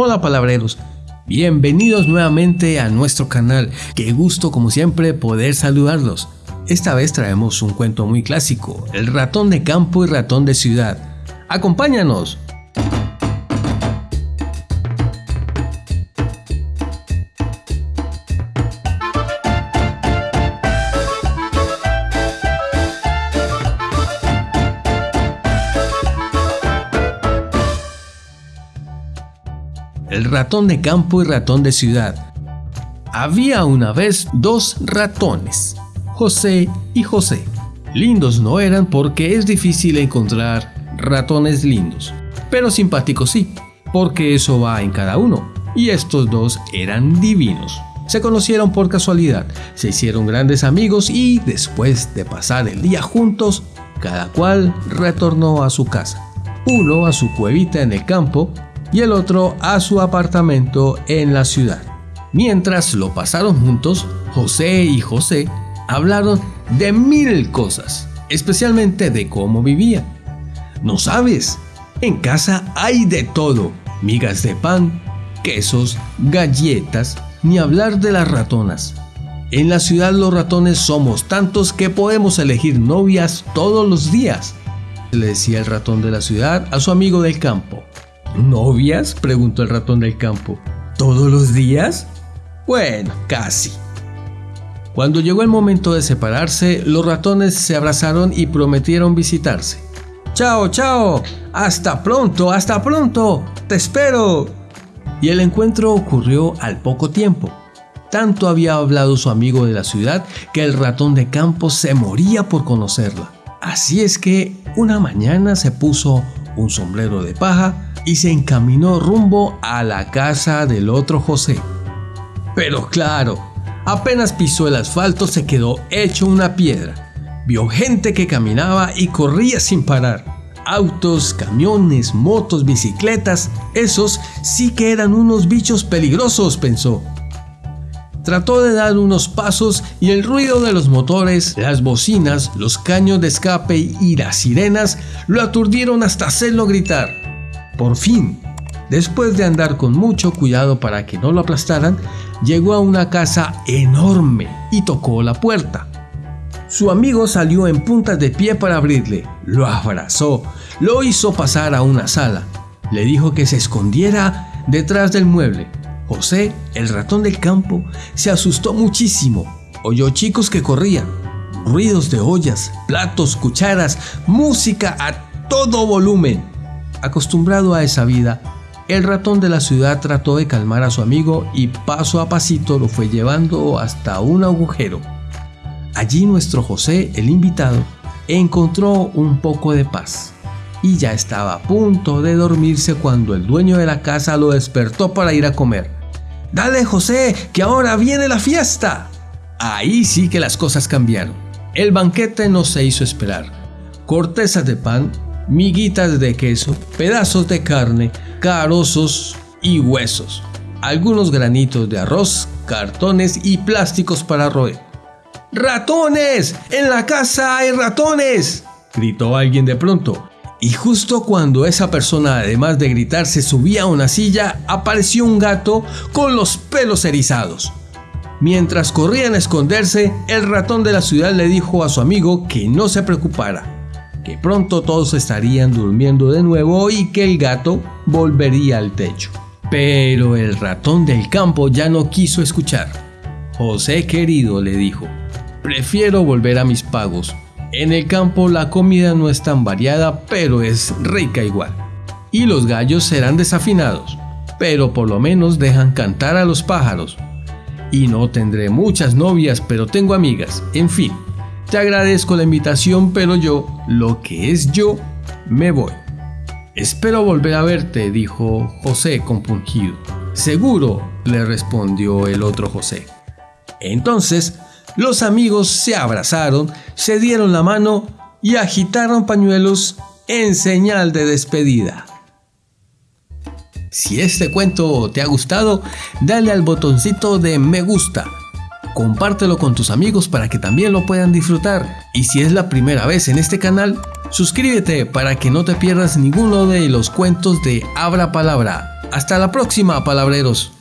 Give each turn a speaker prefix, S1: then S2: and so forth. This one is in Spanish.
S1: Hola palabreros, bienvenidos nuevamente a nuestro canal. Qué gusto como siempre poder saludarlos. Esta vez traemos un cuento muy clásico, El ratón de campo y ratón de ciudad. Acompáñanos. El ratón de campo y ratón de ciudad. Había una vez dos ratones, José y José. Lindos no eran porque es difícil encontrar ratones lindos, pero simpáticos sí, porque eso va en cada uno. Y estos dos eran divinos. Se conocieron por casualidad, se hicieron grandes amigos y después de pasar el día juntos, cada cual retornó a su casa. Uno a su cuevita en el campo y el otro a su apartamento en la ciudad. Mientras lo pasaron juntos, José y José hablaron de mil cosas, especialmente de cómo vivían. No sabes, en casa hay de todo, migas de pan, quesos, galletas, ni hablar de las ratonas. En la ciudad los ratones somos tantos que podemos elegir novias todos los días, le decía el ratón de la ciudad a su amigo del campo. ¿Novias? preguntó el ratón del campo. ¿Todos los días? Bueno, casi. Cuando llegó el momento de separarse, los ratones se abrazaron y prometieron visitarse. ¡Chao, chao! ¡Hasta pronto, hasta pronto! ¡Te espero! Y el encuentro ocurrió al poco tiempo. Tanto había hablado su amigo de la ciudad que el ratón de campo se moría por conocerla. Así es que una mañana se puso un sombrero de paja, y se encaminó rumbo a la casa del otro José. Pero claro, apenas pisó el asfalto se quedó hecho una piedra. Vio gente que caminaba y corría sin parar. Autos, camiones, motos, bicicletas, esos sí que eran unos bichos peligrosos, pensó. Trató de dar unos pasos y el ruido de los motores, las bocinas, los caños de escape y las sirenas lo aturdieron hasta hacerlo gritar. Por fin, después de andar con mucho cuidado para que no lo aplastaran, llegó a una casa enorme y tocó la puerta. Su amigo salió en puntas de pie para abrirle, lo abrazó, lo hizo pasar a una sala, le dijo que se escondiera detrás del mueble. José, el ratón del campo, se asustó muchísimo. Oyó chicos que corrían, ruidos de ollas, platos, cucharas, música a todo volumen. Acostumbrado a esa vida, el ratón de la ciudad trató de calmar a su amigo y paso a pasito lo fue llevando hasta un agujero. Allí nuestro José, el invitado, encontró un poco de paz y ya estaba a punto de dormirse cuando el dueño de la casa lo despertó para ir a comer. Dale José, que ahora viene la fiesta. Ahí sí que las cosas cambiaron. El banquete no se hizo esperar. Cortezas de pan, miguitas de queso, pedazos de carne, carozos y huesos, algunos granitos de arroz, cartones y plásticos para roer. ¡Ratones! ¡En la casa hay ratones! gritó alguien de pronto. Y justo cuando esa persona, además de gritar, se subía a una silla, apareció un gato con los pelos erizados. Mientras corrían a esconderse, el ratón de la ciudad le dijo a su amigo que no se preocupara, que pronto todos estarían durmiendo de nuevo y que el gato volvería al techo. Pero el ratón del campo ya no quiso escuchar. José querido, le dijo, prefiero volver a mis pagos. En el campo la comida no es tan variada, pero es rica igual. Y los gallos serán desafinados, pero por lo menos dejan cantar a los pájaros. Y no tendré muchas novias, pero tengo amigas. En fin, te agradezco la invitación, pero yo, lo que es yo, me voy. Espero volver a verte, dijo José compungido. Seguro, le respondió el otro José. Entonces, los amigos se abrazaron, se dieron la mano y agitaron pañuelos en señal de despedida. Si este cuento te ha gustado, dale al botoncito de me gusta compártelo con tus amigos para que también lo puedan disfrutar. Y si es la primera vez en este canal, suscríbete para que no te pierdas ninguno de los cuentos de Abra Palabra. Hasta la próxima, palabreros.